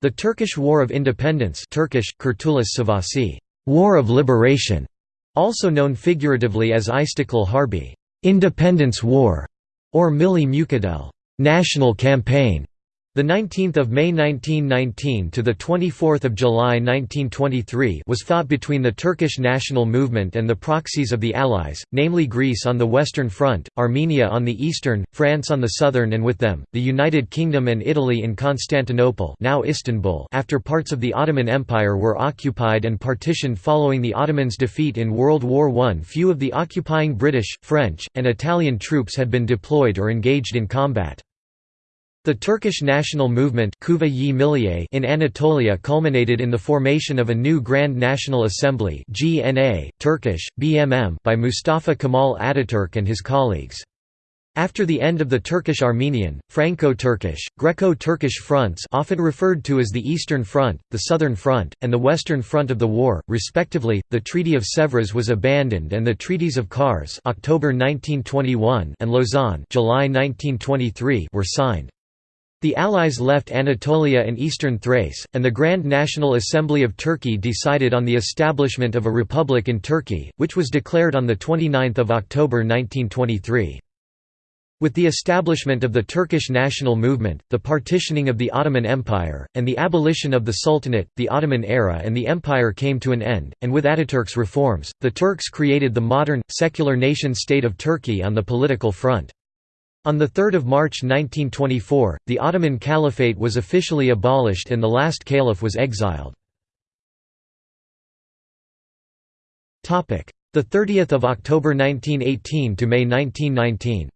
The Turkish War of Independence Turkish, Kurtuluş Savaşı, War of Liberation, also known figuratively as İstiklal Harbi Independence War, or Milli Mücadele National Campaign, the 19th of May 1919 to the 24th of July 1923 was fought between the Turkish national movement and the proxies of the Allies, namely Greece on the western front, Armenia on the eastern, France on the southern and with them, the United Kingdom and Italy in Constantinople now Istanbul after parts of the Ottoman Empire were occupied and partitioned following the Ottomans' defeat in World War I. Few of the occupying British, French, and Italian troops had been deployed or engaged in combat. The Turkish national movement in Anatolia culminated in the formation of a new Grand National Assembly GNA, Turkish, BMM by Mustafa Kemal Ataturk and his colleagues. After the end of the Turkish-Armenian, Franco-Turkish, Greco-Turkish fronts often referred to as the Eastern Front, the Southern Front, and the Western Front of the war, respectively, the Treaty of Sèvres was abandoned and the Treaties of Kars October 1921 and Lausanne July 1923 were signed. The Allies left Anatolia and eastern Thrace, and the Grand National Assembly of Turkey decided on the establishment of a republic in Turkey, which was declared on 29 October 1923. With the establishment of the Turkish national movement, the partitioning of the Ottoman Empire, and the abolition of the Sultanate, the Ottoman era and the empire came to an end, and with Ataturk's reforms, the Turks created the modern, secular nation-state of Turkey on the political front. On 3 March 1924, the Ottoman Caliphate was officially abolished and the last caliph was exiled. The 30th of October 1918 to May 1919.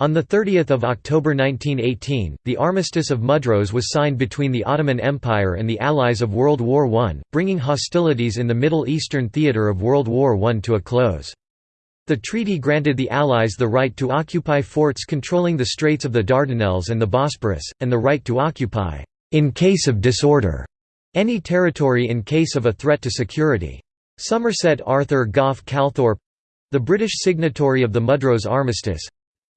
On 30 October 1918, the Armistice of Mudros was signed between the Ottoman Empire and the Allies of World War I, bringing hostilities in the Middle Eastern theatre of World War I to a close. The treaty granted the Allies the right to occupy forts controlling the Straits of the Dardanelles and the Bosporus, and the right to occupy, in case of disorder, any territory in case of a threat to security. Somerset Arthur Gough Calthorpe—the British signatory of the Mudros Armistice,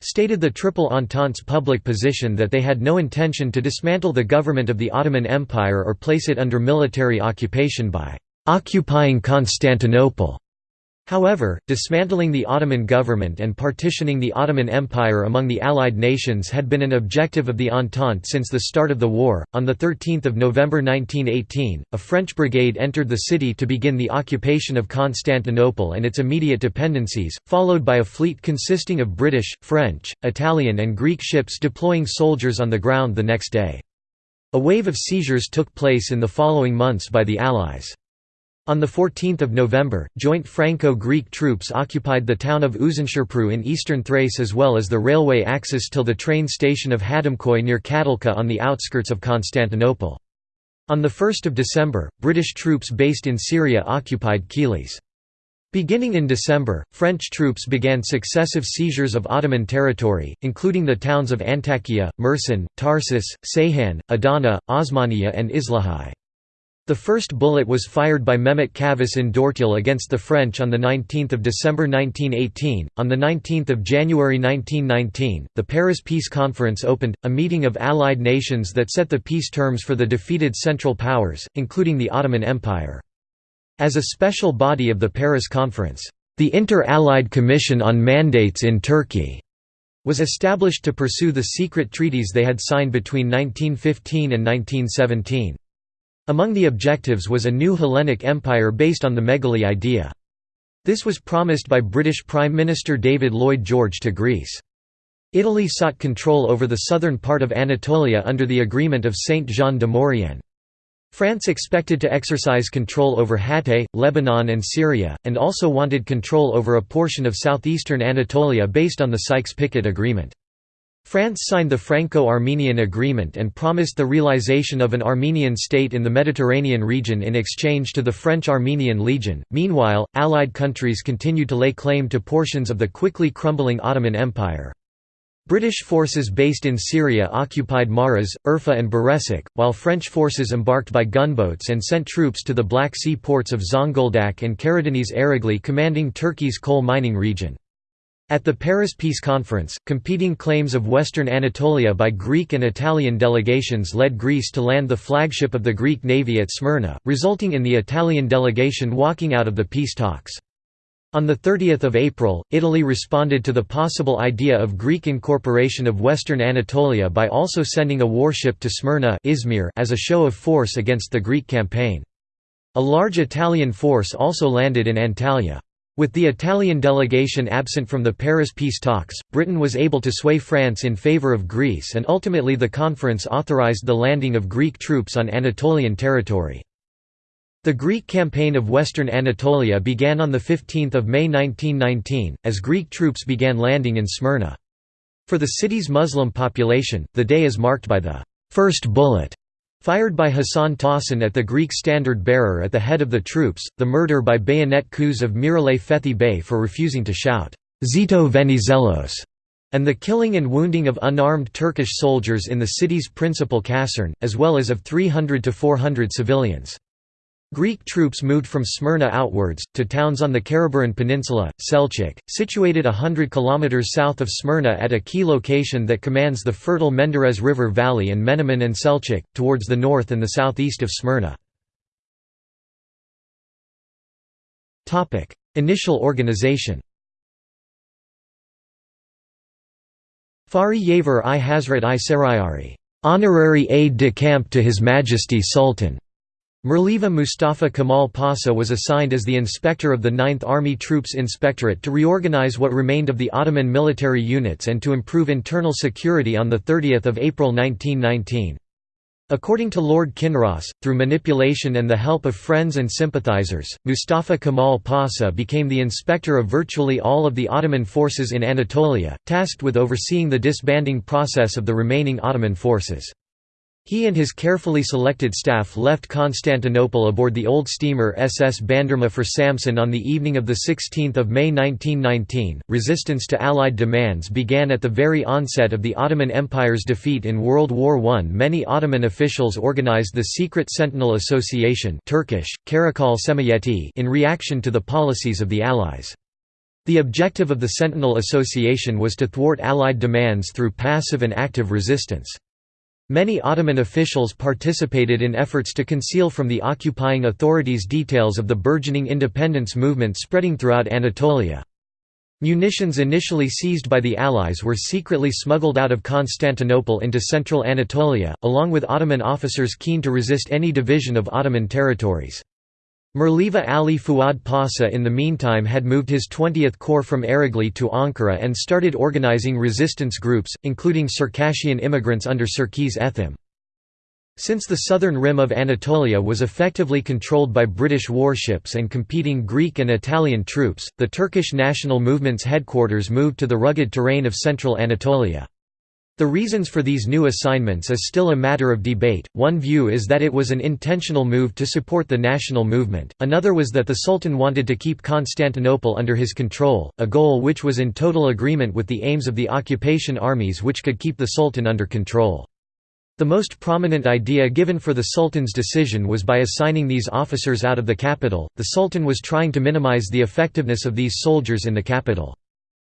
stated the Triple Entente's public position that they had no intention to dismantle the government of the Ottoman Empire or place it under military occupation by occupying Constantinople. However, dismantling the Ottoman government and partitioning the Ottoman Empire among the Allied nations had been an objective of the Entente since the start of the war. On the 13th of November 1918, a French brigade entered the city to begin the occupation of Constantinople and its immediate dependencies, followed by a fleet consisting of British, French, Italian and Greek ships deploying soldiers on the ground the next day. A wave of seizures took place in the following months by the Allies. On 14 November, joint Franco-Greek troops occupied the town of Uzunköprü in eastern Thrace as well as the railway axis till the train station of Hadımköy near Kadılca on the outskirts of Constantinople. On 1 December, British troops based in Syria occupied Kilis. Beginning in December, French troops began successive seizures of Ottoman territory, including the towns of Antakya, Mersin, Tarsus, Ceyhan, Adana, Osmaniye and Islahiye. The first bullet was fired by Mehmet Çavuş in Dörtyol against the French on 19 December 1918. On 19 January 1919, the Paris Peace Conference opened, a meeting of Allied nations that set the peace terms for the defeated Central Powers, including the Ottoman Empire. As a special body of the Paris Conference, the Inter-Allied Commission on Mandates in Turkey was established to pursue the secret treaties they had signed between 1915 and 1917. Among the objectives was a new Hellenic empire based on the Megali idea. This was promised by British Prime Minister David Lloyd George to Greece. Italy sought control over the southern part of Anatolia under the Agreement of Saint-Jean de Maurienne. France expected to exercise control over Hatay, Lebanon and Syria, and also wanted control over a portion of southeastern Anatolia based on the Sykes-Picot Agreement. France signed the Franco-Armenian Agreement and promised the realization of an Armenian state in the Mediterranean region in exchange to the French-Armenian Legion. Meanwhile, Allied countries continued to lay claim to portions of the quickly crumbling Ottoman Empire. British forces based in Syria occupied Maras, Urfa and Birecik, while French forces embarked by gunboats and sent troops to the Black Sea ports of Zonguldak and Karadeniz Ereğli commanding Turkey's coal mining region. At the Paris Peace Conference, competing claims of Western Anatolia by Greek and Italian delegations led Greece to land the flagship of the Greek navy at Smyrna, resulting in the Italian delegation walking out of the peace talks. On 30 April, Italy responded to the possible idea of Greek incorporation of Western Anatolia by also sending a warship to Smyrna Izmir as a show of force against the Greek campaign. A large Italian force also landed in Antalya. With the Italian delegation absent from the Paris peace talks, Britain was able to sway France in favour of Greece and ultimately the conference authorised the landing of Greek troops on Anatolian territory. The Greek campaign of Western Anatolia began on 15 May 1919, as Greek troops began landing in Smyrna. For the city's Muslim population, the day is marked by the first bullet Fired by Hassan Tahsin at the Greek standard-bearer at the head of the troops, the murder by bayonet coups of Miralay Fethi Bey for refusing to shout, Zito Venizelos, and the killing and wounding of unarmed Turkish soldiers in the city's principal caserne, as well as of 300 to 400 civilians. Greek troops moved from Smyrna outwards, to towns on the Karaburun Peninsula, Selçuk, situated hundred kilometers south of Smyrna at a key location that commands the fertile Menderes River Valley and Menemen and Selçuk, towards the north and the southeast of Smyrna. Initial organization Fahri Yaver i Hazret i Sarayari, honorary aide-de-camp to His Majesty Sultan Mirliva Mustafa Kemal Pasha was assigned as the inspector of the 9th Army Troops Inspectorate to reorganize what remained of the Ottoman military units and to improve internal security on 30 April 1919. According to Lord Kinross, through manipulation and the help of friends and sympathizers, Mustafa Kemal Pasha became the inspector of virtually all of the Ottoman forces in Anatolia, tasked with overseeing the disbanding process of the remaining Ottoman forces. He and his carefully selected staff left Constantinople aboard the old steamer SS Bandırma for Samsun on the evening of 16 May 1919. Resistance to Allied demands began at the very onset of the Ottoman Empire's defeat in World War I. Many Ottoman officials organized the secret Sentinel Association Turkish, Karakol Cemiyeti in reaction to the policies of the Allies. The objective of the Sentinel Association was to thwart Allied demands through passive and active resistance. Many Ottoman officials participated in efforts to conceal from the occupying authorities details of the burgeoning independence movement spreading throughout Anatolia. Munitions initially seized by the Allies were secretly smuggled out of Constantinople into central Anatolia, along with Ottoman officers keen to resist any division of Ottoman territories. Mirliva Ali Fuad Pasha in the meantime had moved his 20th Corps from Ereğli to Ankara and started organizing resistance groups, including Circassian immigrants under Çerkes Ethem. Since the southern rim of Anatolia was effectively controlled by British warships and competing Greek and Italian troops, the Turkish national movement's headquarters moved to the rugged terrain of central Anatolia. The reasons for these new assignments is still a matter of debate, one view is that it was an intentional move to support the national movement, another was that the Sultan wanted to keep Constantinople under his control, a goal which was in total agreement with the aims of the occupation armies which could keep the Sultan under control. The most prominent idea given for the Sultan's decision was by assigning these officers out of the capital, the Sultan was trying to minimize the effectiveness of these soldiers in the capital.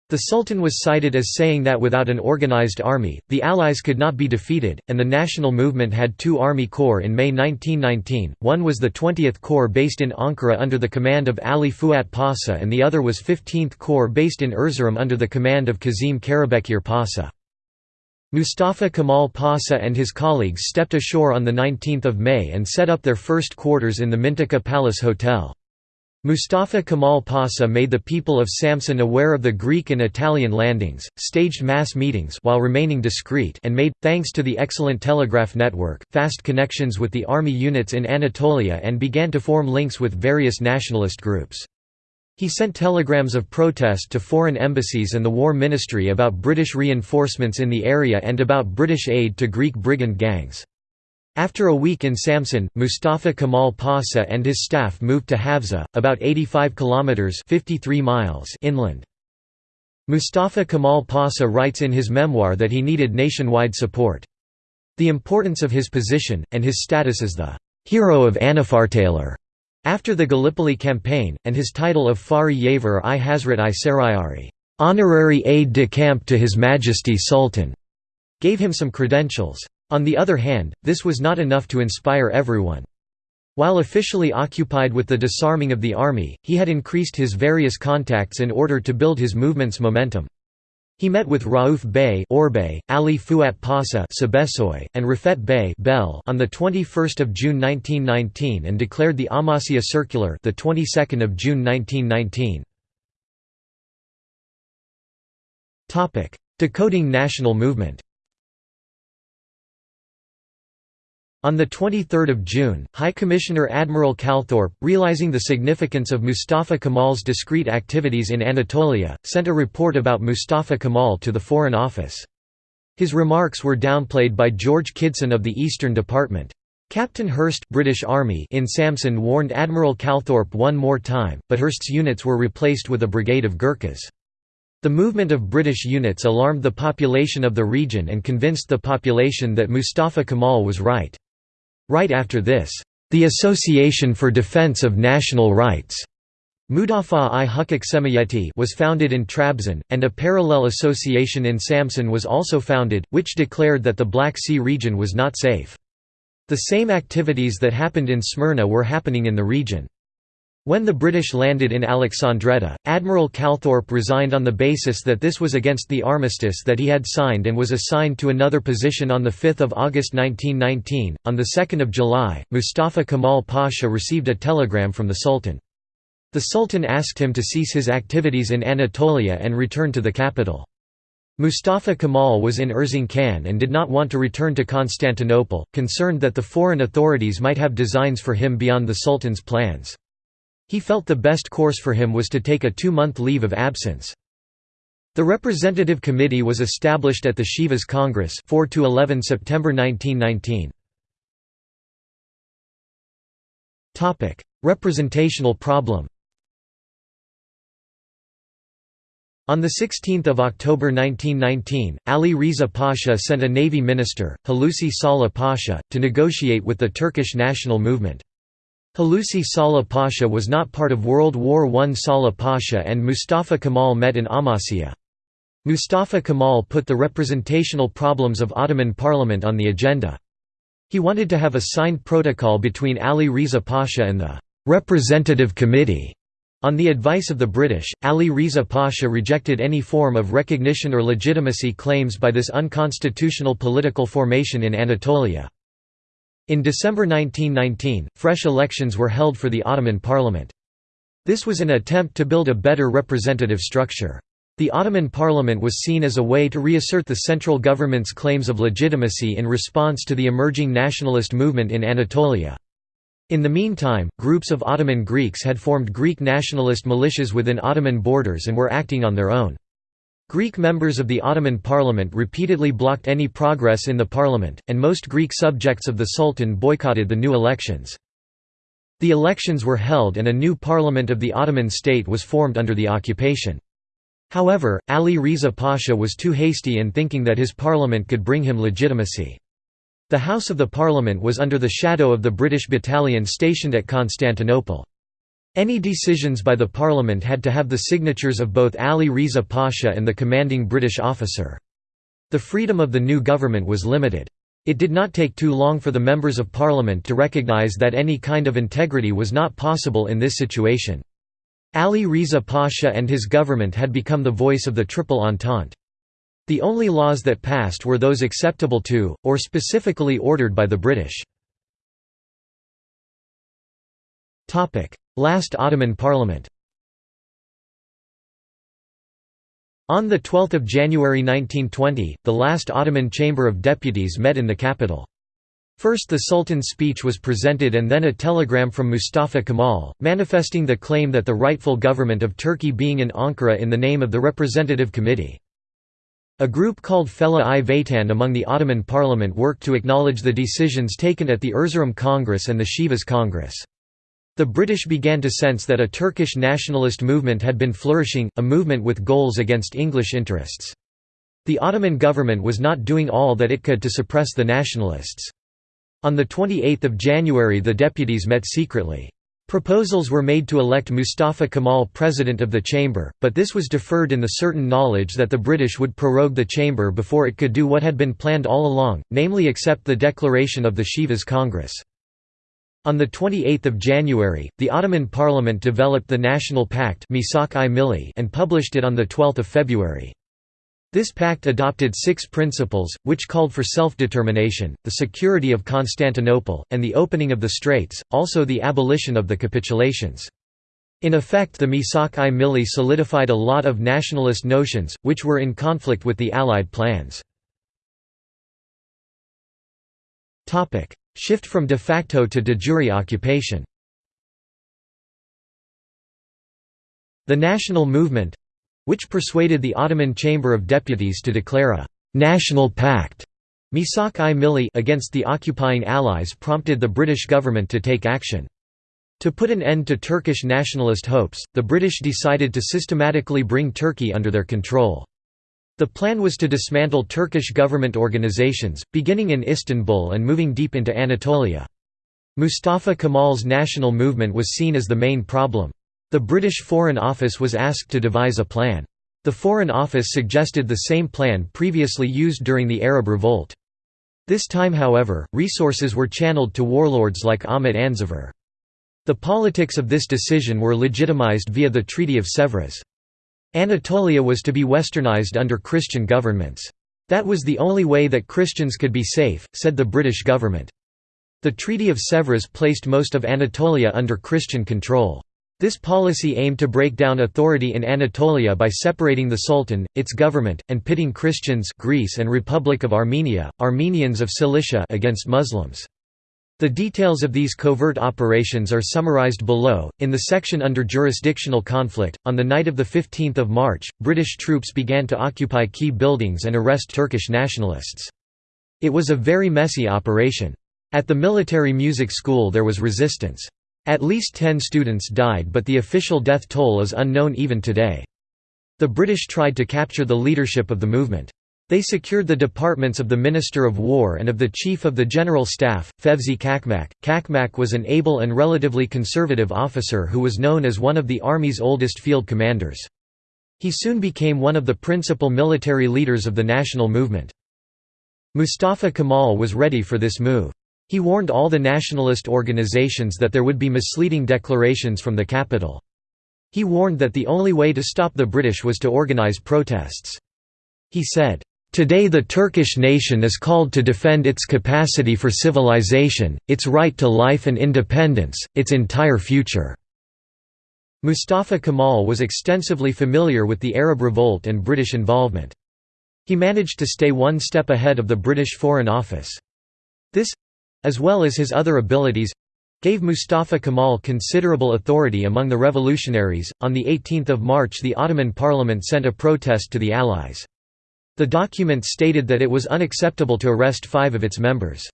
The Sultan was cited as saying that without an organized army, the Allies could not be defeated, and the national movement had two army corps in May 1919, one was the 20th Corps based in Ankara under the command of Ali Fuat Pasha and the other was 15th Corps based in Erzurum under the command of Kazim Karabekir Pasha. Mustafa Kemal Pasha and his colleagues stepped ashore on 19 May and set up their first quarters in the Mintaka Palace Hotel. Mustafa Kemal Pasha made the people of Samsun aware of the Greek and Italian landings, staged mass meetings while remaining discreet and made, thanks to the excellent telegraph network, fast connections with the army units in Anatolia and began to form links with various nationalist groups. He sent telegrams of protest to foreign embassies and the War Ministry about British reinforcements in the area and about British aid to Greek brigand gangs. After a week in Samsun, Mustafa Kemal Pasha and his staff moved to Havza, about 85 kilometers (53 miles) inland. Mustafa Kemal Pasha writes in his memoir that he needed nationwide support. The importance of his position, and his status as the «hero of Anafartalar» after the Gallipoli campaign, and his title of Fahri Yaver i Hazret i Sarayari "'honorary aide-de-camp to His Majesty Sultan' gave him some credentials. On the other hand, this was not enough to inspire everyone. While officially occupied with the disarming of the army, he had increased his various contacts in order to build his movement's momentum. He met with Rauf Bey Orbay, Ali Fuat Pasha and Rafet Bey Bel on the 21st of June 1919 and declared the Amasya Circular the 22nd of June 1919. Topic: Decoding national movement. On 23 June, High Commissioner Admiral Calthorpe, realizing the significance of Mustafa Kemal's discreet activities in Anatolia, sent a report about Mustafa Kemal to the Foreign Office. His remarks were downplayed by George Kidston of the Eastern Department. Captain Hurst British Army in Samsun warned Admiral Calthorpe one more time, but Hurst's units were replaced with a brigade of Gurkhas. The movement of British units alarmed the population of the region and convinced the population that Mustafa Kemal was right. Right after this, the Association for Defense of National Rights Mudafa-i Hukuk Cemiyeti was founded in Trabzon, and a parallel association in Samsun was also founded, which declared that the Black Sea region was not safe. The same activities that happened in Smyrna were happening in the region. When the British landed in Alexandretta, Admiral Calthorpe resigned on the basis that this was against the armistice that he had signed and was assigned to another position on 5 August 1919. On 2 July, Mustafa Kemal Pasha received a telegram from the Sultan. The Sultan asked him to cease his activities in Anatolia and return to the capital. Mustafa Kemal was in Erzincan and did not want to return to Constantinople, concerned that the foreign authorities might have designs for him beyond the Sultan's plans. He felt the best course for him was to take a two-month leave of absence. The representative committee was established at the Sivas Congress 4 to 11 September 1919. Topic: Representational problem. On 16 October 1919, Ali Riza Pasha sent a navy minister, Hulusi Salih Pasha, to negotiate with the Turkish national movement. Hulusi Salih Pasha was not part of World War I. Salih Pasha and Mustafa Kemal met in Amasya. Mustafa Kemal put the representational problems of Ottoman parliament on the agenda. He wanted to have a signed protocol between Ali Riza Pasha and the «representative committee». On the advice of the British, Ali Riza Pasha rejected any form of recognition or legitimacy claims by this unconstitutional political formation in Anatolia. In December 1919, fresh elections were held for the Ottoman parliament. This was an attempt to build a better representative structure. The Ottoman parliament was seen as a way to reassert the central government's claims of legitimacy in response to the emerging nationalist movement in Anatolia. In the meantime, groups of Ottoman Greeks had formed Greek nationalist militias within Ottoman borders and were acting on their own. Greek members of the Ottoman parliament repeatedly blocked any progress in the parliament, and most Greek subjects of the Sultan boycotted the new elections. The elections were held and a new parliament of the Ottoman state was formed under the occupation. However, Ali Riza Pasha was too hasty in thinking that his parliament could bring him legitimacy. The House of the Parliament was under the shadow of the British battalion stationed at Constantinople. Any decisions by the Parliament had to have the signatures of both Ali Riza Pasha and the commanding British officer. The freedom of the new government was limited. It did not take too long for the members of Parliament to recognise that any kind of integrity was not possible in this situation. Ali Riza Pasha and his government had become the voice of the Triple Entente. The only laws that passed were those acceptable to, or specifically ordered by the British. Last Ottoman Parliament On 12 January 1920, the last Ottoman Chamber of Deputies met in the capital. First the Sultan's speech was presented and then a telegram from Mustafa Kemal, manifesting the claim that the rightful government of Turkey being in Ankara in the name of the Representative Committee. A group called Fela-i Vatan among the Ottoman parliament worked to acknowledge the decisions taken at the Erzurum Congress and the Sivas Congress. The British began to sense that a Turkish nationalist movement had been flourishing, a movement with goals against English interests. The Ottoman government was not doing all that it could to suppress the nationalists. On 28 January the deputies met secretly. Proposals were made to elect Mustafa Kemal president of the chamber, but this was deferred in the certain knowledge that the British would prorogue the chamber before it could do what had been planned all along, namely accept the declaration of the Sivas Congress. On 28 January, the Ottoman Parliament developed the National Pact and published it on 12 February. This pact adopted six principles, which called for self-determination, the security of Constantinople, and the opening of the Straits, also the abolition of the capitulations. In effect the Misak-i Milli solidified a lot of nationalist notions, which were in conflict with the Allied plans. Shift from de facto to de jure occupation The national movement, which persuaded the Ottoman Chamber of Deputies to declare a «national pact» Misak-i Milli against the occupying Allies prompted the British government to take action. To put an end to Turkish nationalist hopes, the British decided to systematically bring Turkey under their control. The plan was to dismantle Turkish government organizations, beginning in Istanbul and moving deep into Anatolia. Mustafa Kemal's national movement was seen as the main problem. The British Foreign Office was asked to devise a plan. The Foreign Office suggested the same plan previously used during the Arab Revolt. This time however, resources were channeled to warlords like Ahmet Anzavur. The politics of this decision were legitimized via the Treaty of Sèvres. Anatolia was to be westernized under Christian governments. That was the only way that Christians could be safe, said the British government. The Treaty of Sèvres placed most of Anatolia under Christian control. This policy aimed to break down authority in Anatolia by separating the Sultan, its government, and pitting Christians Greece and Republic of Armenia, Armenians of Cilicia against Muslims. The details of these covert operations are summarized below. In the section under jurisdictional conflict, on the night of 15 March, British troops began to occupy key buildings and arrest Turkish nationalists. It was a very messy operation. At the military music school there was resistance. At least ten students died but the official death toll is unknown even today. The British tried to capture the leadership of the movement. They secured the departments of the Minister of War and of the Chief of the General Staff, Fevzi Çakmak. Çakmak was an able and relatively conservative officer who was known as one of the Army's oldest field commanders. He soon became one of the principal military leaders of the national movement. Mustafa Kemal was ready for this move. He warned all the nationalist organizations that there would be misleading declarations from the capital. He warned that the only way to stop the British was to organize protests. He said, Today the Turkish nation is called to defend its capacity for civilization, its right to life and independence, its entire future." Mustafa Kemal was extensively familiar with the Arab Revolt and British involvement. He managed to stay one step ahead of the British Foreign Office. This, as well as his other abilities gave Mustafa Kemal considerable authority among the revolutionaries. On 18 March, the Ottoman Parliament sent a protest to the Allies. The document stated that it was unacceptable to arrest five of its members.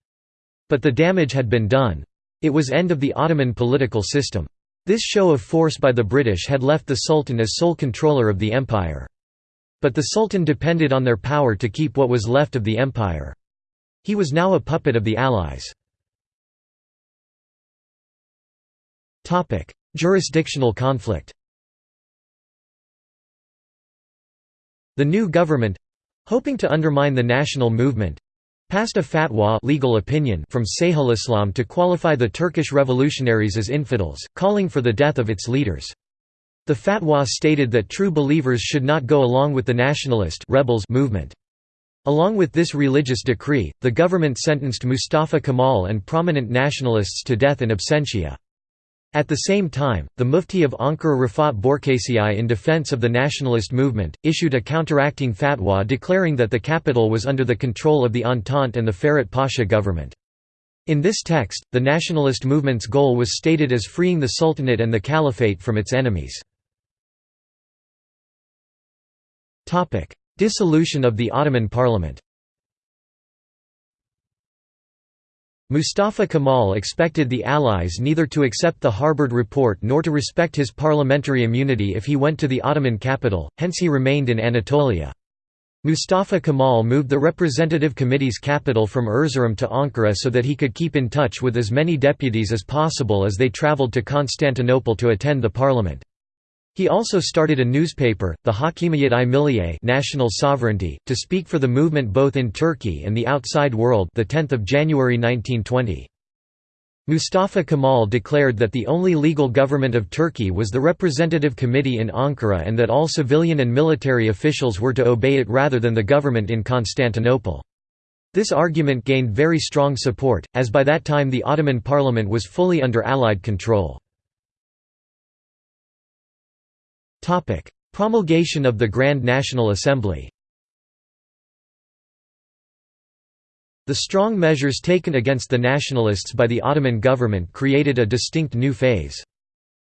But the damage had been done. It was end of the Ottoman political system. This show of force by the British had left the Sultan as sole controller of the empire. But the Sultan depended on their power to keep what was left of the empire. He was now a puppet of the Allies. Jurisdictional conflict The new government—hoping to undermine the national movement—passed a fatwa legal opinion from Islam to qualify the Turkish revolutionaries as infidels, calling for the death of its leaders. The fatwa stated that true believers should not go along with the nationalist rebels movement. Along with this religious decree, the government sentenced Mustafa Kemal and prominent nationalists to death in absentia. At the same time, the Mufti of Ankara Rafat Börekçi in defense of the nationalist movement, issued a counteracting fatwa declaring that the capital was under the control of the Entente and the Ferhat Pasha government. In this text, the nationalist movement's goal was stated as freeing the Sultanate and the Caliphate from its enemies. Dissolution of the Ottoman Parliament Mustafa Kemal expected the Allies neither to accept the Harbord Report nor to respect his parliamentary immunity if he went to the Ottoman capital, hence he remained in Anatolia. Mustafa Kemal moved the Representative Committee's capital from Erzurum to Ankara so that he could keep in touch with as many deputies as possible as they traveled to Constantinople to attend the parliament. He also started a newspaper, the Hakimiyet-i Milliye National Sovereignty, to speak for the movement both in Turkey and the outside world the 10th of January 1920. Mustafa Kemal declared that the only legal government of Turkey was the Representative Committee in Ankara and that all civilian and military officials were to obey it rather than the government in Constantinople. This argument gained very strong support, as by that time the Ottoman parliament was fully under Allied control. Promulgation of the Grand National Assembly The strong measures taken against the nationalists by the Ottoman government created a distinct new phase.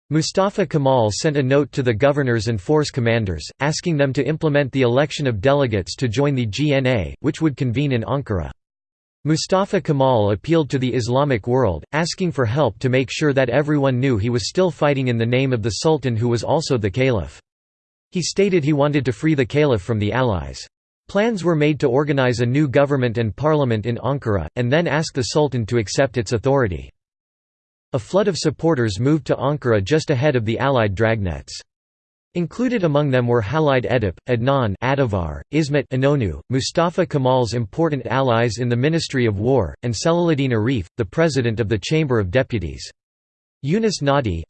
Mustafa Kemal sent a note to the governors and force commanders, asking them to implement the election of delegates to join the GNA, which would convene in Ankara. Mustafa Kemal appealed to the Islamic world, asking for help to make sure that everyone knew he was still fighting in the name of the Sultan who was also the Caliph. He stated he wanted to free the Caliph from the Allies. Plans were made to organize a new government and parliament in Ankara, and then ask the Sultan to accept its authority. A flood of supporters moved to Ankara just ahead of the Allied dragnets. Included among them were Halide Edip, Adnan Adivar, Ismet Inonu, Mustafa Kemal's important allies in the Ministry of War, and Celaleddin Arif, the president of the Chamber of Deputies. Yunus Nadi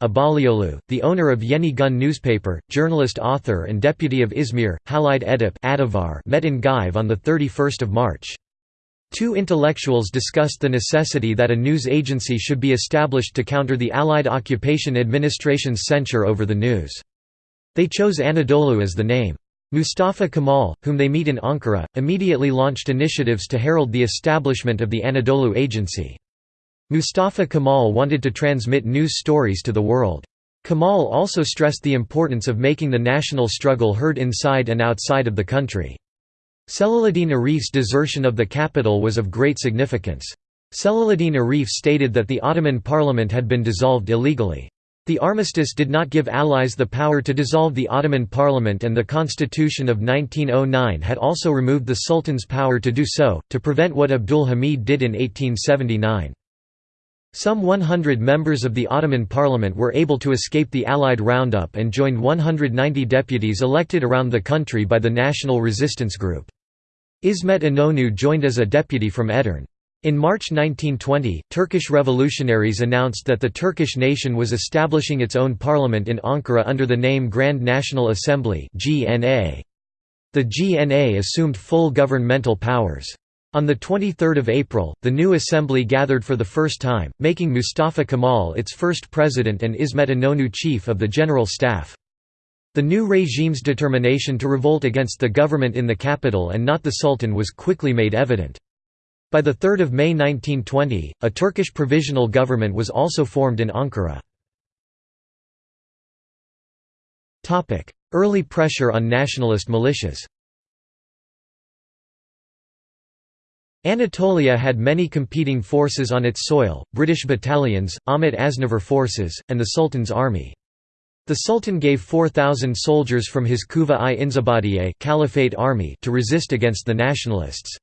the owner of Yeni Gun newspaper, journalist author and deputy of Izmir, Halide Edip Adivar met in Geyve on 31 March. Two intellectuals discussed the necessity that a news agency should be established to counter the Allied occupation administration's censure over the news. They chose Anadolu as the name. Mustafa Kemal, whom they meet in Ankara, immediately launched initiatives to herald the establishment of the Anadolu Agency. Mustafa Kemal wanted to transmit news stories to the world. Kemal also stressed the importance of making the national struggle heard inside and outside of the country. Celaleddin Arif's desertion of the capital was of great significance. Celaleddin Arif stated that the Ottoman parliament had been dissolved illegally. The armistice did not give allies the power to dissolve the Ottoman parliament and the constitution of 1909 had also removed the sultan's power to do so, to prevent what Abdul Hamid did in 1879. Some 100 members of the Ottoman parliament were able to escape the Allied roundup and joined 190 deputies elected around the country by the National Resistance Group. Ismet Inonu joined as a deputy from Edirne. In March 1920, Turkish revolutionaries announced that the Turkish nation was establishing its own parliament in Ankara under the name Grand National Assembly The GNA assumed full governmental powers. On 23 April, the new assembly gathered for the first time, making Mustafa Kemal its first president and Ismet Inonu chief of the general staff. The new regime's determination to revolt against the government in the capital and not the sultan was quickly made evident. By 3 May 1920, a Turkish provisional government was also formed in Ankara. Early pressure on nationalist militias Anatolia had many competing forces on its soil, British battalions, Ahmet Anzavur forces, and the Sultan's army. The Sultan gave 4,000 soldiers from his Kuva-i Inzibadiye Caliphate army to resist against the nationalists.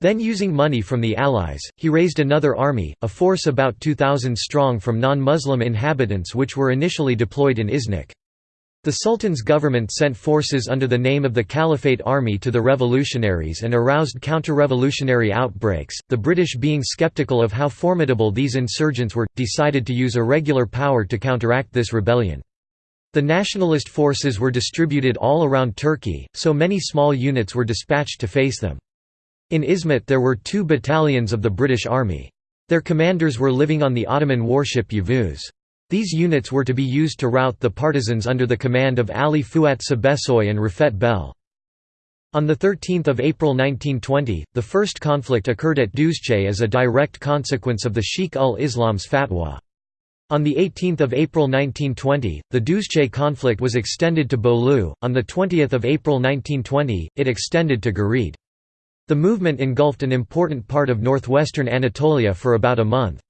Then using money from the Allies, he raised another army, a force about 2,000 strong from non-Muslim inhabitants which were initially deployed in Iznik. The Sultan's government sent forces under the name of the Caliphate Army to the revolutionaries and aroused counter-revolutionary outbreaks. The British being skeptical of how formidable these insurgents were, decided to use irregular power to counteract this rebellion. The nationalist forces were distributed all around Turkey, so many small units were dispatched to face them. In Izmit there were two battalions of the British Army. Their commanders were living on the Ottoman warship Yavuz. These units were to be used to rout the partisans under the command of Ali Fuat Cebesoy and Rafet Bel. On 13 April 1920, the first conflict occurred at Duzce as a direct consequence of the Sheikh ul-Islam's fatwa. On 18 April 1920, the Duzce conflict was extended to Bolu, on 20 April 1920, it extended to Girit. The movement engulfed an important part of northwestern Anatolia for about a month.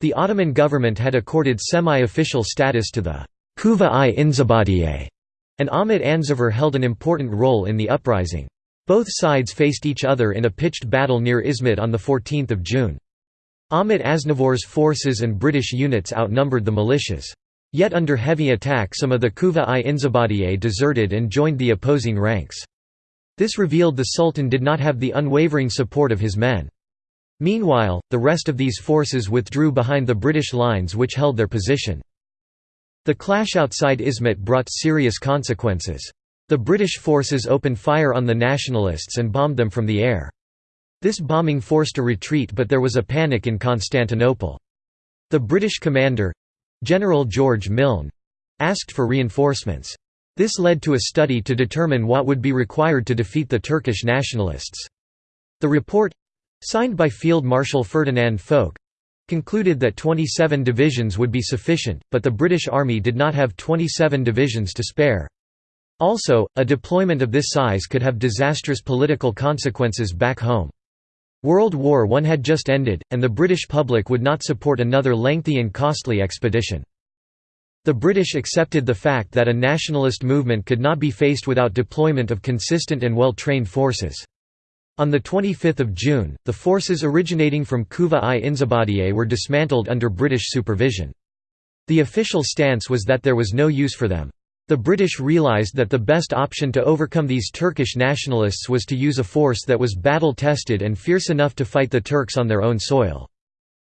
The Ottoman government had accorded semi-official status to the Kuva-i Inzibadiye, and Ahmet Anzavur held an important role in the uprising. Both sides faced each other in a pitched battle near Izmit on 14 June. Ahmet Anzavur's forces and British units outnumbered the militias. Yet under heavy attack some of the Kuva-i Inzibadiye deserted and joined the opposing ranks. This revealed the Sultan did not have the unwavering support of his men. Meanwhile, the rest of these forces withdrew behind the British lines which held their position. The clash outside Izmit brought serious consequences. The British forces opened fire on the nationalists and bombed them from the air. This bombing forced a retreat but there was a panic in Constantinople. The British commander—General George Milne—asked for reinforcements. This led to a study to determine what would be required to defeat the Turkish nationalists. The report—signed by Field Marshal Ferdinand Foch—concluded that 27 divisions would be sufficient, but the British Army did not have 27 divisions to spare. Also, a deployment of this size could have disastrous political consequences back home. World War I had just ended, and the British public would not support another lengthy and costly expedition. The British accepted the fact that a nationalist movement could not be faced without deployment of consistent and well-trained forces. On 25 June, the forces originating from Kuva-i Inzibadiye were dismantled under British supervision. The official stance was that there was no use for them. The British realised that the best option to overcome these Turkish nationalists was to use a force that was battle-tested and fierce enough to fight the Turks on their own soil.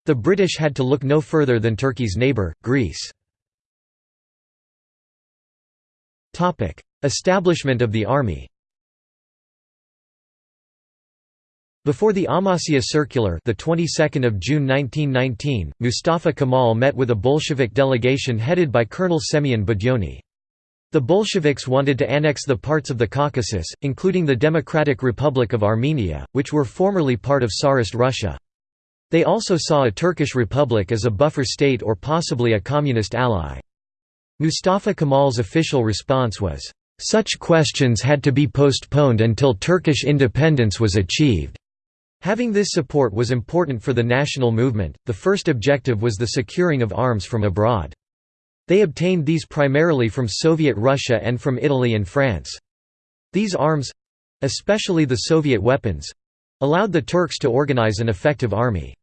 The British had to look no further than Turkey's neighbour, Greece. Establishment of the army Before the Amasya Circular, the 22nd of June 1919, Mustafa Kemal met with a Bolshevik delegation headed by Colonel Semyon Budyonny. The Bolsheviks wanted to annex the parts of the Caucasus, including the Democratic Republic of Armenia, which were formerly part of Tsarist Russia. They also saw a Turkish Republic as a buffer state or possibly a communist ally. Mustafa Kemal's official response was, "...such questions had to be postponed until Turkish independence was achieved." Having this support was important for the national movement. The first objective was the securing of arms from abroad. They obtained these primarily from Soviet Russia and from Italy and France. These arms—especially the Soviet weapons—allowed the Turks to organize an effective army.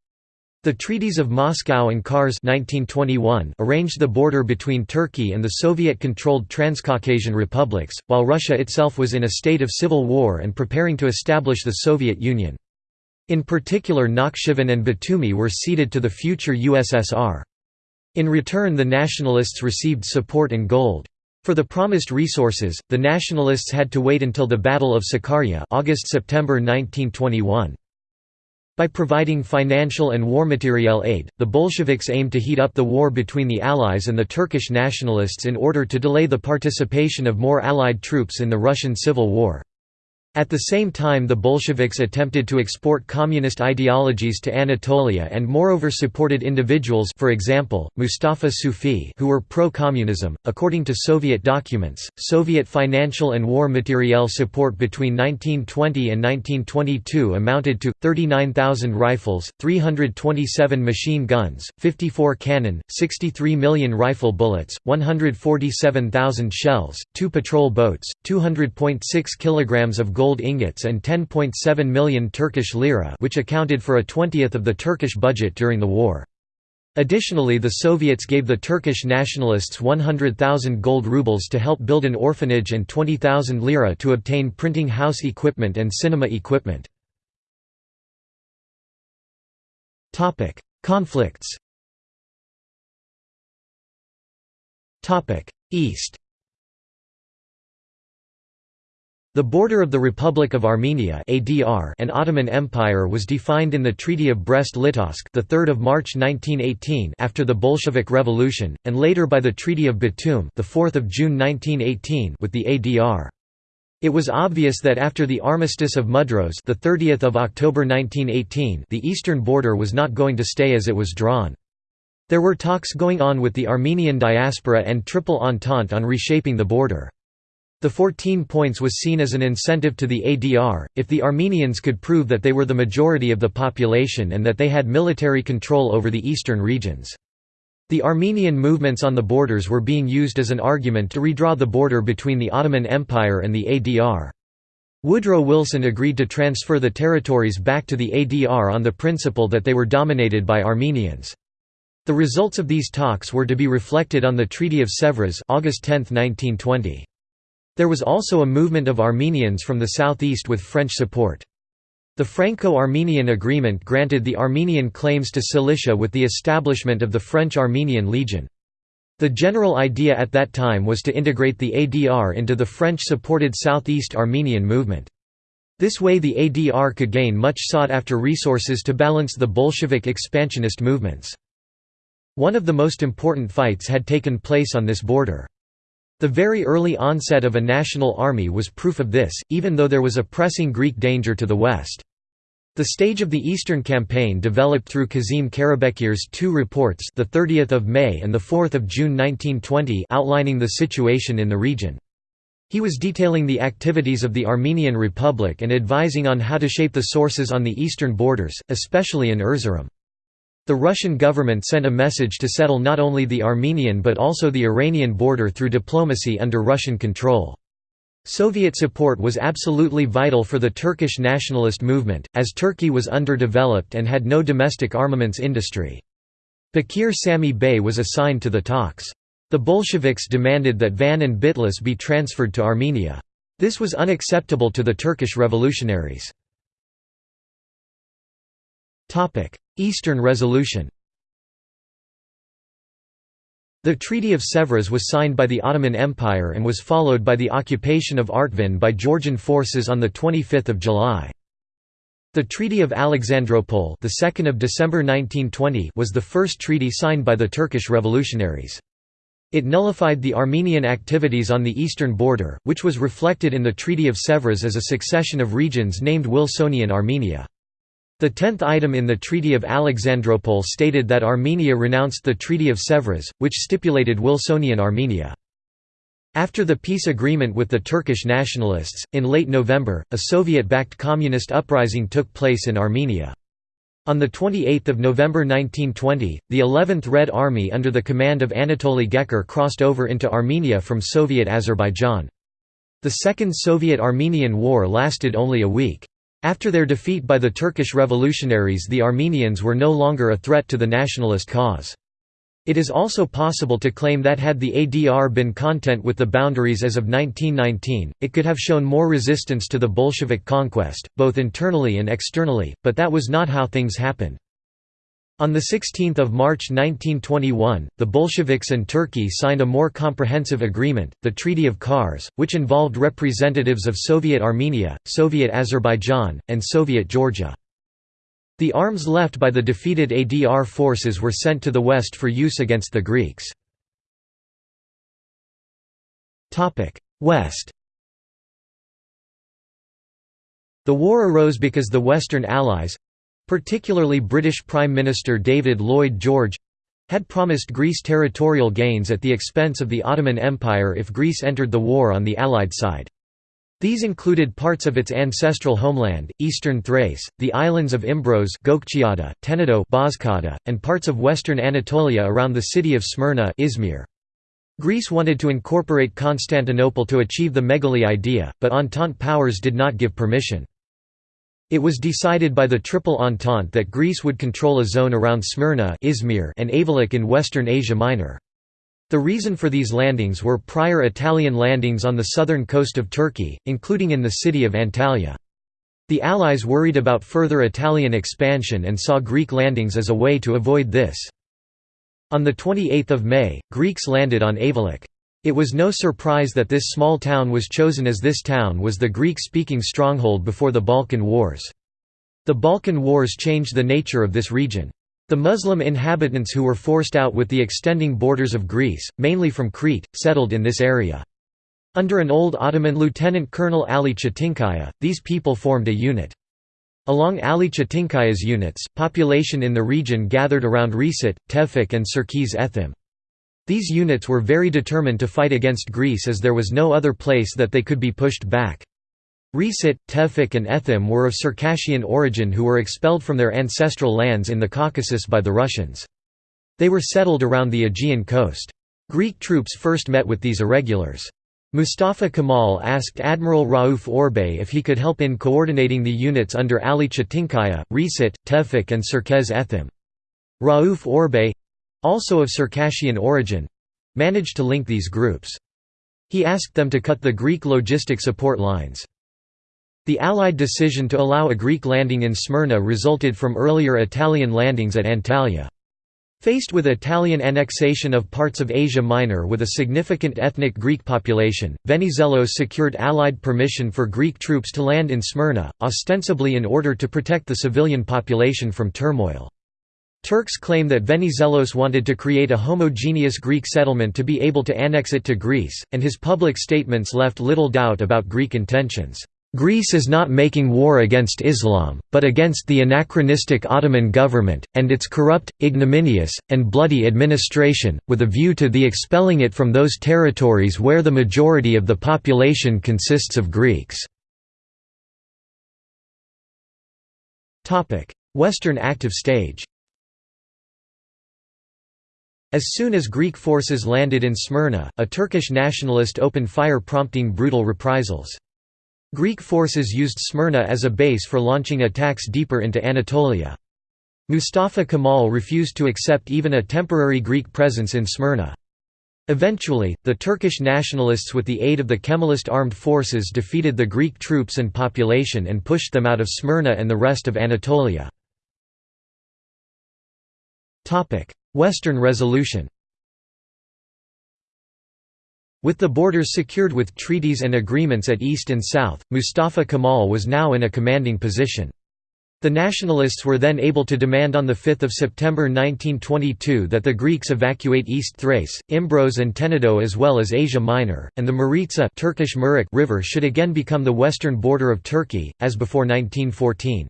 The Treaties of Moscow and Kars 1921 arranged the border between Turkey and the Soviet-controlled Transcaucasian republics, while Russia itself was in a state of civil war and preparing to establish the Soviet Union. In particular Nakhchivan and Batumi were ceded to the future USSR. In return the nationalists received support and gold. For the promised resources, the nationalists had to wait until the Battle of Sakarya August-September 1921. By providing financial and war materiel aid, the Bolsheviks aimed to heat up the war between the Allies and the Turkish nationalists in order to delay the participation of more Allied troops in the Russian Civil War. At the same time the Bolsheviks attempted to export communist ideologies to Anatolia and moreover supported individuals for example, Mustafa Suphi who were pro-communism. According to Soviet documents, Soviet financial and war materiel support between 1920 and 1922 amounted to, 39,000 rifles, 327 machine guns, 54 cannon, 63 million rifle bullets, 147,000 shells, 2 patrol boats, 200.6 kilograms of gold ingots and 10.7 million Turkish lira which accounted for a twentieth of the Turkish budget during the war. Additionally the Soviets gave the Turkish nationalists 100,000 gold rubles to help build an orphanage and 20,000 lira to obtain printing house equipment and cinema equipment. Conflicts East The border of the Republic of Armenia (ADR) and Ottoman Empire was defined in the Treaty of Brest-Litovsk, the 3rd of March 1918, after the Bolshevik Revolution, and later by the Treaty of Batum, the 4th of June 1918, with the ADR. It was obvious that after the Armistice of Mudros, the 30th of October 1918, the eastern border was not going to stay as it was drawn. There were talks going on with the Armenian diaspora and Triple Entente on reshaping the border. The 14 points was seen as an incentive to the ADR, if the Armenians could prove that they were the majority of the population and that they had military control over the eastern regions. The Armenian movements on the borders were being used as an argument to redraw the border between the Ottoman Empire and the ADR. Woodrow Wilson agreed to transfer the territories back to the ADR on the principle that they were dominated by Armenians. The results of these talks were to be reflected on the Treaty of Sèvres August 10, 1920. There was also a movement of Armenians from the southeast with French support. The Franco-Armenian Agreement granted the Armenian claims to Cilicia with the establishment of the French-Armenian Legion. The general idea at that time was to integrate the ADR into the French-supported Southeast Armenian movement. This way the ADR could gain much sought-after resources to balance the Bolshevik expansionist movements. One of the most important fights had taken place on this border. The very early onset of a national army was proof of this, even though there was a pressing Greek danger to the west. The stage of the Eastern Campaign developed through Kazim Karabekir's two reports the 30th of May and the 4th of June 1920 outlining the situation in the region. He was detailing the activities of the Armenian Republic and advising on how to shape the sources on the eastern borders, especially in Erzurum. The Russian government sent a message to settle not only the Armenian but also the Iranian border through diplomacy under Russian control. Soviet support was absolutely vital for the Turkish nationalist movement, as Turkey was underdeveloped and had no domestic armaments industry. Bekir Sami Bey was assigned to the talks. The Bolsheviks demanded that Van and Bitlis be transferred to Armenia. This was unacceptable to the Turkish revolutionaries. Eastern Resolution The Treaty of Sèvres was signed by the Ottoman Empire and was followed by the occupation of Artvin by Georgian forces on 25 July. The Treaty of Alexandropol the 2nd of December 1920 was the first treaty signed by the Turkish revolutionaries. It nullified the Armenian activities on the eastern border, which was reflected in the Treaty of Sèvres as a succession of regions named Wilsonian Armenia. The tenth item in the Treaty of Alexandropol stated that Armenia renounced the Treaty of Sèvres, which stipulated Wilsonian Armenia. After the peace agreement with the Turkish nationalists, in late November, a Soviet-backed communist uprising took place in Armenia. On 28 November 1920, the 11th Red Army under the command of Anatoly Gekker crossed over into Armenia from Soviet Azerbaijan. The Second Soviet-Armenian War lasted only a week. After their defeat by the Turkish revolutionaries the Armenians were no longer a threat to the nationalist cause. It is also possible to claim that had the ADR been content with the boundaries as of 1919, it could have shown more resistance to the Bolshevik conquest, both internally and externally, but that was not how things happened. On 16 March 1921, the Bolsheviks and Turkey signed a more comprehensive agreement, the Treaty of Kars, which involved representatives of Soviet Armenia, Soviet Azerbaijan, and Soviet Georgia. The arms left by the defeated ADR forces were sent to the west for use against the Greeks. West The war arose because the Western Allies, particularly British Prime Minister David Lloyd George had promised Greece territorial gains at the expense of the Ottoman Empire if Greece entered the war on the Allied side. These included parts of its ancestral homeland, eastern Thrace, the islands of Imbros Tenedo and parts of western Anatolia around the city of Smyrna Izmir. Greece wanted to incorporate Constantinople to achieve the Megali idea, but Entente powers did not give permission. It was decided by the Triple Entente that Greece would control a zone around Smyrna Izmir and Ayvalık in western Asia Minor. The reason for these landings were prior Italian landings on the southern coast of Turkey, including in the city of Antalya. The Allies worried about further Italian expansion and saw Greek landings as a way to avoid this. On 28 May, Greeks landed on Ayvalık. It was no surprise that this small town was chosen as this town was the Greek-speaking stronghold before the Balkan Wars. The Balkan Wars changed the nature of this region. The Muslim inhabitants who were forced out with the extending borders of Greece, mainly from Crete, settled in this area. Under an old Ottoman Lieutenant Colonel Ali Çetinkaya, these people formed a unit. Along Ali Çetinkaya's units, population in the region gathered around Resit, Tevfik and Çerkes Ethem. These units were very determined to fight against Greece as there was no other place that they could be pushed back. Resit, Tevfik and Ethem were of Circassian origin who were expelled from their ancestral lands in the Caucasus by the Russians. They were settled around the Aegean coast. Greek troops first met with these irregulars. Mustafa Kemal asked Admiral Rauf Orbay if he could help in coordinating the units under Ali Çetinkaya, Resit, Tevfik and Çerkes Ethem. Rauf Orbay—also of Circassian origin—managed to link these groups. He asked them to cut the Greek logistic support lines. The Allied decision to allow a Greek landing in Smyrna resulted from earlier Italian landings at Antalya. Faced with Italian annexation of parts of Asia Minor with a significant ethnic Greek population, Venizelos secured Allied permission for Greek troops to land in Smyrna, ostensibly in order to protect the civilian population from turmoil. Turks claim that Venizelos wanted to create a homogeneous Greek settlement to be able to annex it to Greece, and his public statements left little doubt about Greek intentions. Greece is not making war against Islam, but against the anachronistic Ottoman government, and its corrupt, ignominious, and bloody administration, with a view to the expelling it from those territories where the majority of the population consists of Greeks. Western active stage As soon as Greek forces landed in Smyrna, a Turkish nationalist opened fire prompting brutal reprisals. Greek forces used Smyrna as a base for launching attacks deeper into Anatolia. Mustafa Kemal refused to accept even a temporary Greek presence in Smyrna. Eventually, the Turkish nationalists with the aid of the Kemalist armed forces defeated the Greek troops and population and pushed them out of Smyrna and the rest of Anatolia. Western resolution with the borders secured with treaties and agreements at east and south, Mustafa Kemal was now in a commanding position. The nationalists were then able to demand on 5 September 1922 that the Greeks evacuate East Thrace, Imbros and Tenedo as well as Asia Minor, and the Maritsa Turkish River should again become the western border of Turkey, as before 1914.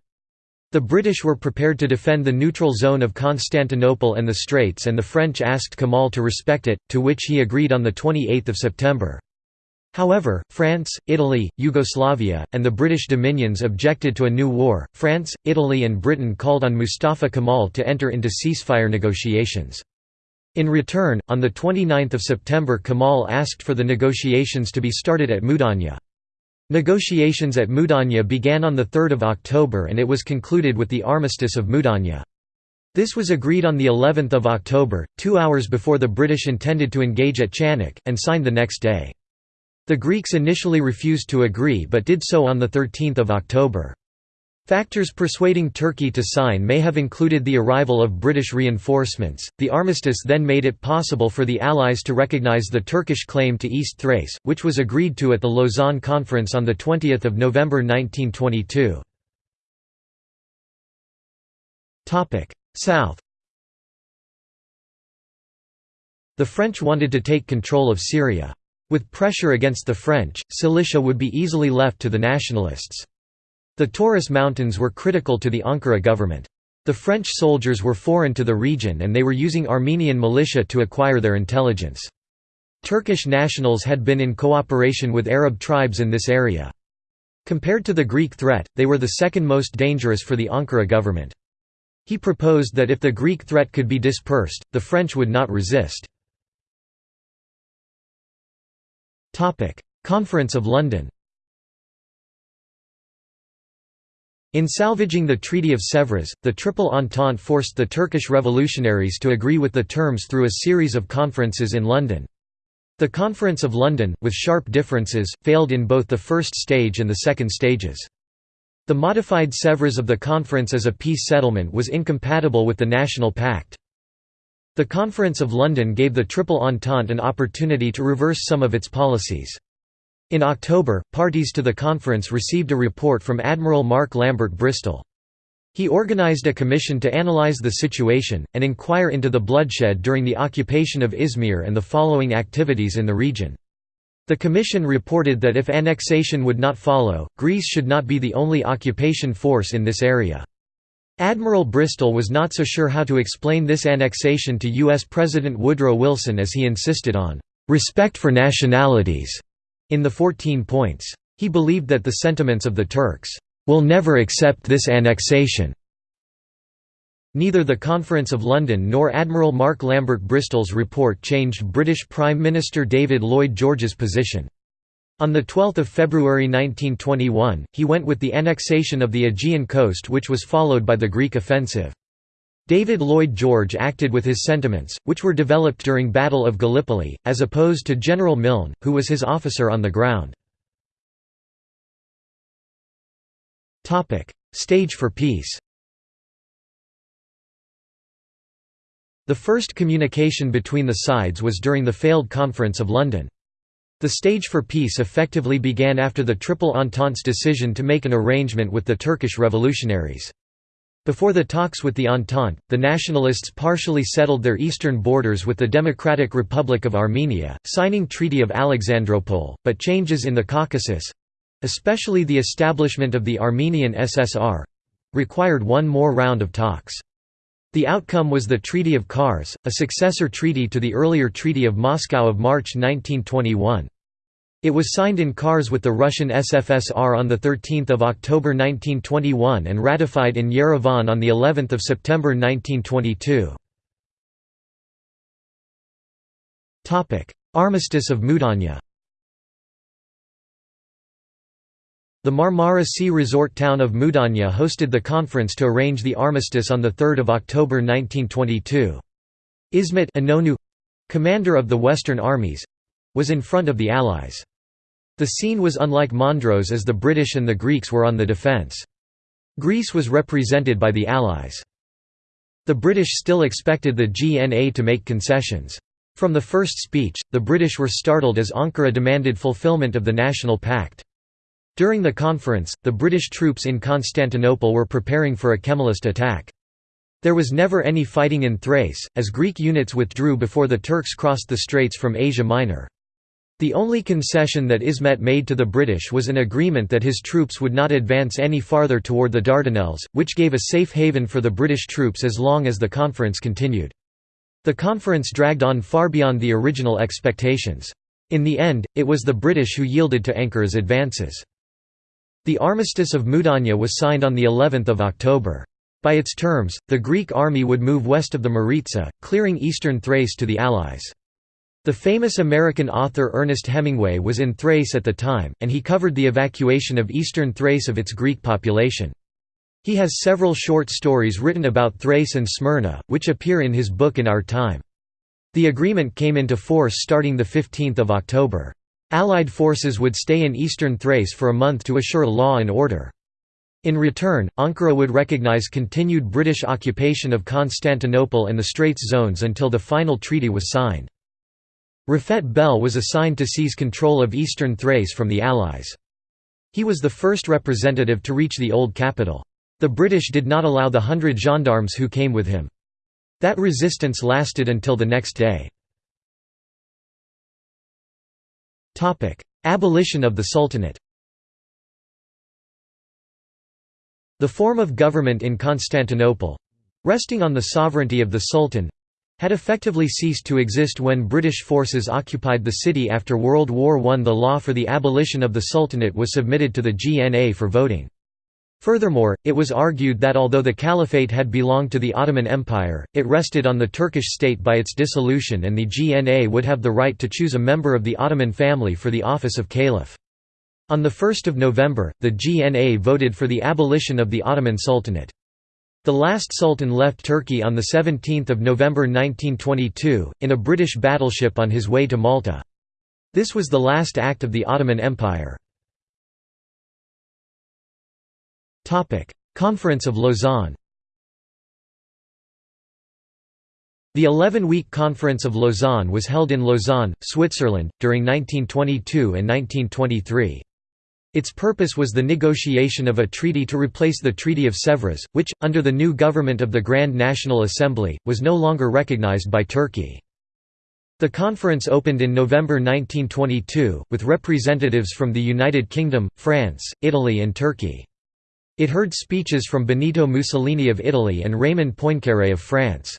The British were prepared to defend the neutral zone of Constantinople and the Straits and the French asked Kemal to respect it, to which he agreed on 28 September. However, France, Italy, Yugoslavia, and the British dominions objected to a new war. France, Italy, and Britain called on Mustafa Kemal to enter into ceasefire negotiations. In return, on 29 September Kemal asked for the negotiations to be started at Mudanya. Negotiations at Mudanya began on 3 October and it was concluded with the Armistice of Mudanya. This was agreed on of October, two hours before the British intended to engage at Chanak, and signed the next day. The Greeks initially refused to agree but did so on 13 October. Factors persuading Turkey to sign may have included the arrival of British reinforcements. The armistice then made it possible for the Allies to recognize the Turkish claim to East Thrace, which was agreed to at the Lausanne Conference on 20 November 1922. Topic: South The French wanted to take control of Syria. With pressure against the French, Cilicia would be easily left to the nationalists. The Taurus Mountains were critical to the Ankara government. The French soldiers were foreign to the region and they were using Armenian militia to acquire their intelligence. Turkish nationals had been in cooperation with Arab tribes in this area. Compared to the Greek threat, they were the second most dangerous for the Ankara government. He proposed that if the Greek threat could be dispersed, the French would not resist. Conference of London In salvaging the Treaty of Sèvres, the Triple Entente forced the Turkish revolutionaries to agree with the terms through a series of conferences in London. The Conference of London, with sharp differences, failed in both the first stage and the second stages. The modified Sèvres of the conference as a peace settlement was incompatible with the National Pact. The Conference of London gave the Triple Entente an opportunity to reverse some of its policies. In October, parties to the conference received a report from Admiral Mark Lambert Bristol. He organized a commission to analyze the situation, and inquire into the bloodshed during the occupation of Izmir and the following activities in the region. The commission reported that if annexation would not follow, Greece should not be the only occupation force in this area. Admiral Bristol was not so sure how to explain this annexation to U.S. President Woodrow Wilson as he insisted on, "...respect for nationalities." In the 14 points. He believed that the sentiments of the Turks, "...will never accept this annexation." Neither the Conference of London nor Admiral Mark Lambert Bristol's report changed British Prime Minister David Lloyd George's position. On 12 February 1921, he went with the annexation of the Aegean coast which was followed by the Greek offensive. David Lloyd George acted with his sentiments, which were developed during Battle of Gallipoli, as opposed to General Milne, who was his officer on the ground. Stage for peace The first communication between the sides was during the failed Conference of London. The stage for peace effectively began after the Triple Entente's decision to make an arrangement with the Turkish revolutionaries. Before the talks with the Entente, the nationalists partially settled their eastern borders with the Democratic Republic of Armenia, signing Treaty of Alexandropol, but changes in the Caucasus—especially the establishment of the Armenian SSR—required one more round of talks. The outcome was the Treaty of Kars, a successor treaty to the earlier Treaty of Moscow of March 1921. It was signed in Kars with the Russian SFSR on 13 October 1921 and ratified in Yerevan on of September 1922. Armistice of Mudanya The Marmara Sea resort town of Mudanya hosted the conference to arrange the armistice on 3 October 1922. Ismet Inonu commander of the Western armies was in front of the Allies. The scene was unlike Mondros as the British and the Greeks were on the defence. Greece was represented by the Allies. The British still expected the GNA to make concessions. From the first speech, the British were startled as Ankara demanded fulfilment of the National Pact. During the conference, the British troops in Constantinople were preparing for a Kemalist attack. There was never any fighting in Thrace, as Greek units withdrew before the Turks crossed the straits from Asia Minor. The only concession that Ismet made to the British was an agreement that his troops would not advance any farther toward the Dardanelles, which gave a safe haven for the British troops as long as the conference continued. The conference dragged on far beyond the original expectations. In the end, it was the British who yielded to Ankara's advances. The Armistice of Mudanya was signed on of October. By its terms, the Greek army would move west of the Maritsa, clearing eastern Thrace to the Allies. The famous American author Ernest Hemingway was in Thrace at the time, and he covered the evacuation of eastern Thrace of its Greek population. He has several short stories written about Thrace and Smyrna, which appear in his book In Our Time. The agreement came into force starting 15 October. Allied forces would stay in eastern Thrace for a month to assure law and order. In return, Ankara would recognize continued British occupation of Constantinople and the Straits zones until the final treaty was signed. Rafet Bel was assigned to seize control of eastern Thrace from the Allies. He was the first representative to reach the old capital. The British did not allow the hundred gendarmes who came with him. That resistance lasted until the next day. Abolition of the Sultanate The form of government in Constantinople—resting on the sovereignty of the Sultan—had effectively ceased to exist when British forces occupied the city after World War I. The law for the abolition of the Sultanate was submitted to the GNA for voting. Furthermore, it was argued that although the caliphate had belonged to the Ottoman Empire, it rested on the Turkish state by its dissolution and the GNA would have the right to choose a member of the Ottoman family for the office of caliph. On 1 November, the GNA voted for the abolition of the Ottoman Sultanate. The last sultan left Turkey on 17 November 1922, in a British battleship on his way to Malta. This was the last act of the Ottoman Empire. Conference of Lausanne The 11-week Conference of Lausanne was held in Lausanne, Switzerland, during 1922 and 1923. Its purpose was the negotiation of a treaty to replace the Treaty of Sèvres, which, under the new government of the Grand National Assembly, was no longer recognized by Turkey. The conference opened in November 1922, with representatives from the United Kingdom, France, Italy and Turkey. It heard speeches from Benito Mussolini of Italy and Raymond Poincaré of France.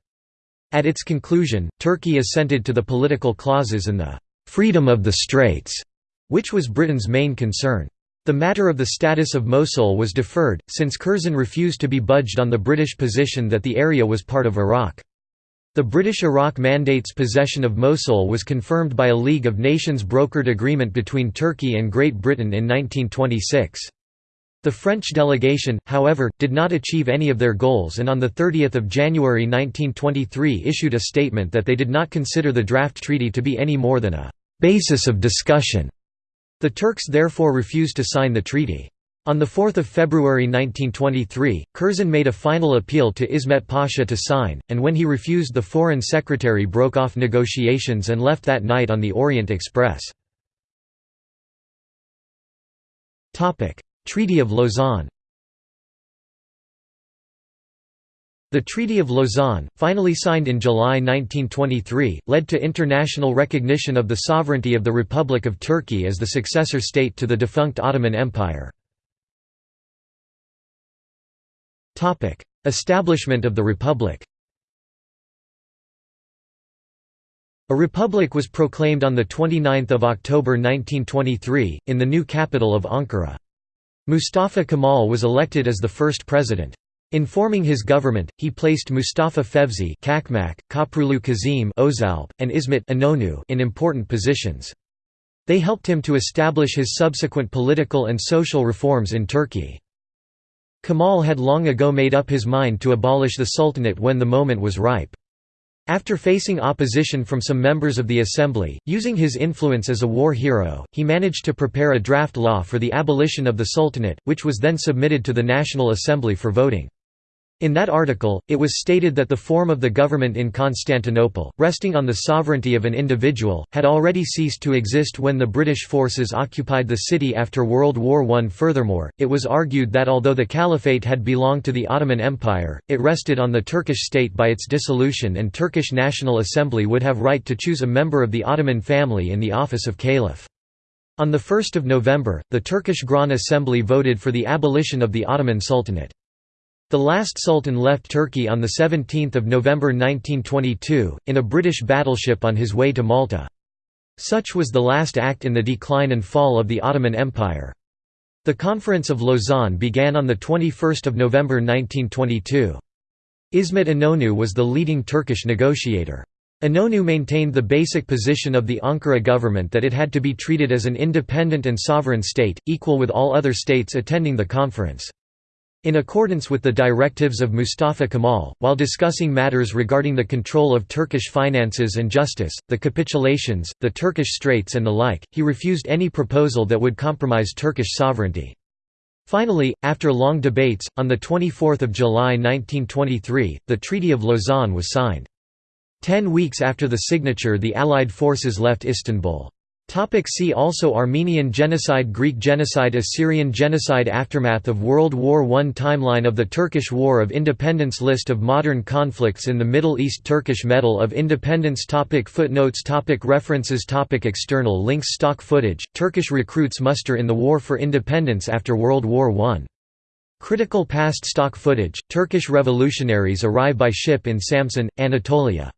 At its conclusion, Turkey assented to the political clauses and the «freedom of the Straits», which was Britain's main concern. The matter of the status of Mosul was deferred, since Curzon refused to be budged on the British position that the area was part of Iraq. The British Iraq Mandate's possession of Mosul was confirmed by a League of Nations brokered agreement between Turkey and Great Britain in 1926. The French delegation, however, did not achieve any of their goals and on 30 January 1923 issued a statement that they did not consider the draft treaty to be any more than a «basis of discussion». The Turks therefore refused to sign the treaty. On 4 February 1923, Curzon made a final appeal to Ismet Pasha to sign, and when he refused the Foreign Secretary broke off negotiations and left that night on the Orient Express. Treaty of Lausanne The Treaty of Lausanne, finally signed in July 1923, led to international recognition of the sovereignty of the Republic of Turkey as the successor state to the defunct Ottoman Empire. Establishment of the Republic A republic was proclaimed on 29 October 1923, in the new capital of Ankara. Mustafa Kemal was elected as the first president. In forming his government, he placed Mustafa Fevzi Çakmak, Köprülü Kazim and Ismet Inonu in important positions. They helped him to establish his subsequent political and social reforms in Turkey. Kemal had long ago made up his mind to abolish the Sultanate when the moment was ripe. After facing opposition from some members of the Assembly, using his influence as a war hero, he managed to prepare a draft law for the abolition of the Sultanate, which was then submitted to the National Assembly for voting. In that article, it was stated that the form of the government in Constantinople, resting on the sovereignty of an individual, had already ceased to exist when the British forces occupied the city after World War I. Furthermore, it was argued that although the caliphate had belonged to the Ottoman Empire, it rested on the Turkish state by its dissolution and Turkish National Assembly would have right to choose a member of the Ottoman family in the office of caliph. On 1 November, the Turkish Grand Assembly voted for the abolition of the Ottoman Sultanate. The last sultan left Turkey on 17 November 1922, in a British battleship on his way to Malta. Such was the last act in the decline and fall of the Ottoman Empire. The Conference of Lausanne began on 21 November 1922. Ismet Inonu was the leading Turkish negotiator. Inonu maintained the basic position of the Ankara government that it had to be treated as an independent and sovereign state, equal with all other states attending the conference. In accordance with the directives of Mustafa Kemal, while discussing matters regarding the control of Turkish finances and justice, the capitulations, the Turkish Straits and the like, he refused any proposal that would compromise Turkish sovereignty. Finally, after long debates, on 24 July 1923, the Treaty of Lausanne was signed. Ten weeks after the signature the Allied forces left Istanbul. Topic see also Armenian genocide Greek genocide Assyrian genocide Aftermath of World War I Timeline of the Turkish War of Independence List of modern conflicts in the Middle East Turkish Medal of Independence topic Footnotes topic References topic External links Stock footage, Turkish recruits muster in the War for Independence after World War I. Critical past stock footage, Turkish revolutionaries arrive by ship in Samsun, Anatolia.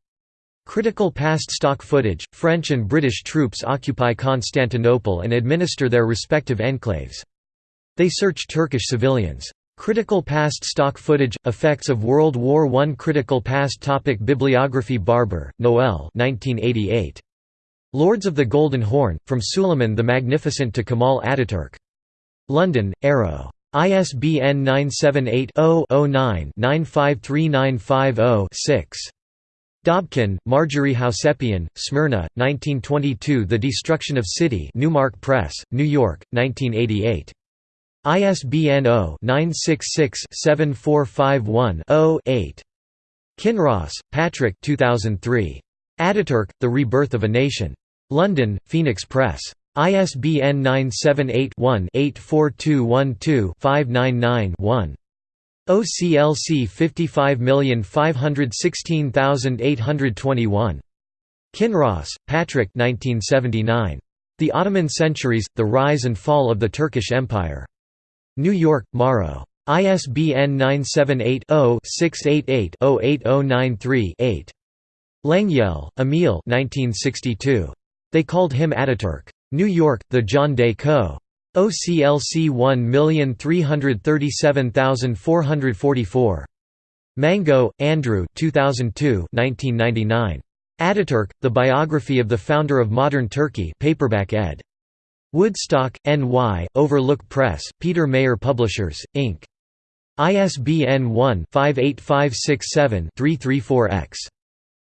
Critical past stock footage, French and British troops occupy Constantinople and administer their respective enclaves. They search Turkish civilians. Critical past stock footage, effects of World War I Critical past topic Bibliography Barber, Noel 1988. Lords of the Golden Horn, From Suleiman the Magnificent to Kemal Ataturk. London, Arrow. ISBN 978 0 9 953950 6. Dobkin, Marjorie Housepian, Smyrna, 1922 The Destruction of City Newmark Press, New York, 1988. ISBN 0-966-7451-0-8. Kinross, Patrick 2003. Ataturk, The Rebirth of a Nation. London, Phoenix Press. ISBN 978 one 84212 599 one OCLC 55516821. Kinross, Patrick 1979. The Ottoman Centuries, The Rise and Fall of the Turkish Empire. New York, Morrow. ISBN 978-0-688-08093-8. Lengyel, Emil They called him Ataturk. New York, The John Day Co. OCLC 1337444. Mango, Andrew 2002 1999. Ataturk, The Biography of the Founder of Modern Turkey paperback ed. Woodstock, N.Y., Overlook Press, Peter Mayer Publishers, Inc. ISBN 1-58567-334-X.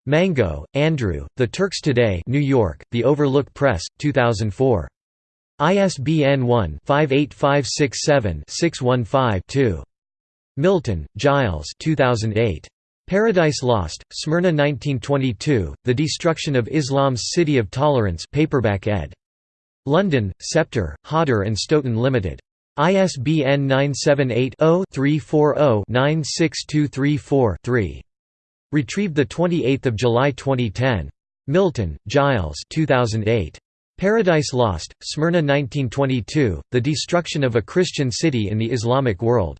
Mango, Andrew, The Turks Today New York, The Overlook Press, 2004. ISBN 1-58567-615-2. Milton, Giles 2008. Paradise Lost, Smyrna 1922, The Destruction of Islam's City of Tolerance paperback ed. London, Sceptre, Hodder and Stoughton Limited. ISBN 978-0-340-96234-3. Retrieved 28 July 2010. Milton, Giles 2008. Paradise Lost, Smyrna 1922, The Destruction of a Christian City in the Islamic World.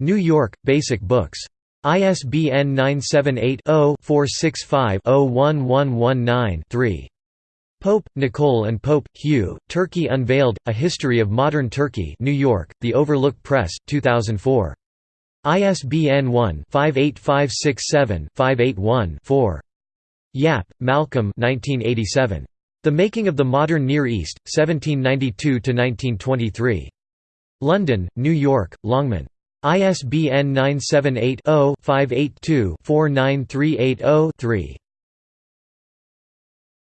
New York, Basic Books. ISBN 978-0-465-01119-3. Pope, Nicole and Pope, Hugh, Turkey Unveiled, A History of Modern Turkey New York, The Overlook Press, 2004. ISBN 1-58567-581-4. Yapp, Malcolm 1987. The Making of the Modern Near East, 1792–1923. London, New York, Longman. ISBN 978 0 582 49380 3.